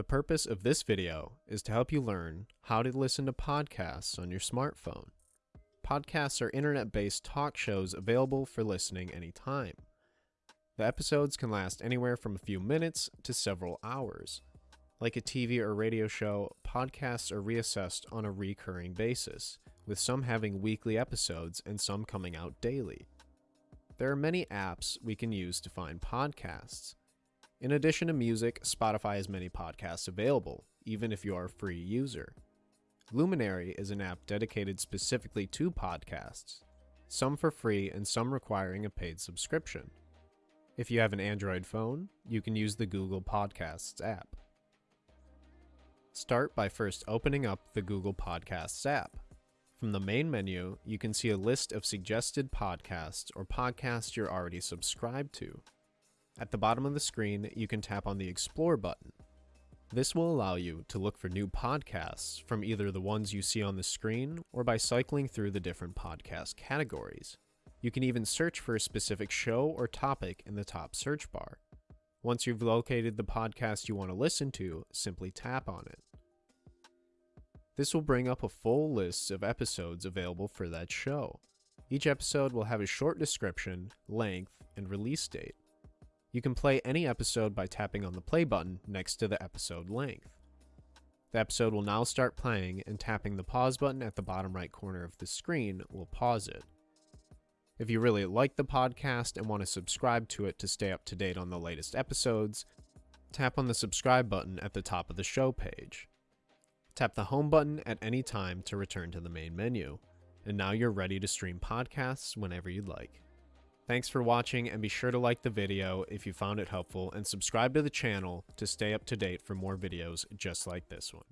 The purpose of this video is to help you learn how to listen to podcasts on your smartphone. Podcasts are internet based talk shows available for listening anytime. The episodes can last anywhere from a few minutes to several hours. Like a TV or radio show, podcasts are reassessed on a recurring basis, with some having weekly episodes and some coming out daily. There are many apps we can use to find podcasts. In addition to music, Spotify has many podcasts available, even if you are a free user. Luminary is an app dedicated specifically to podcasts, some for free and some requiring a paid subscription. If you have an Android phone, you can use the Google Podcasts app. Start by first opening up the Google Podcasts app. From the main menu, you can see a list of suggested podcasts or podcasts you're already subscribed to. At the bottom of the screen, you can tap on the Explore button. This will allow you to look for new podcasts from either the ones you see on the screen or by cycling through the different podcast categories. You can even search for a specific show or topic in the top search bar. Once you've located the podcast you want to listen to, simply tap on it. This will bring up a full list of episodes available for that show. Each episode will have a short description, length, and release date. You can play any episode by tapping on the play button next to the episode length. The episode will now start playing, and tapping the pause button at the bottom right corner of the screen will pause it. If you really like the podcast and want to subscribe to it to stay up to date on the latest episodes, tap on the subscribe button at the top of the show page. Tap the home button at any time to return to the main menu, and now you're ready to stream podcasts whenever you'd like. Thanks for watching and be sure to like the video if you found it helpful and subscribe to the channel to stay up to date for more videos just like this one.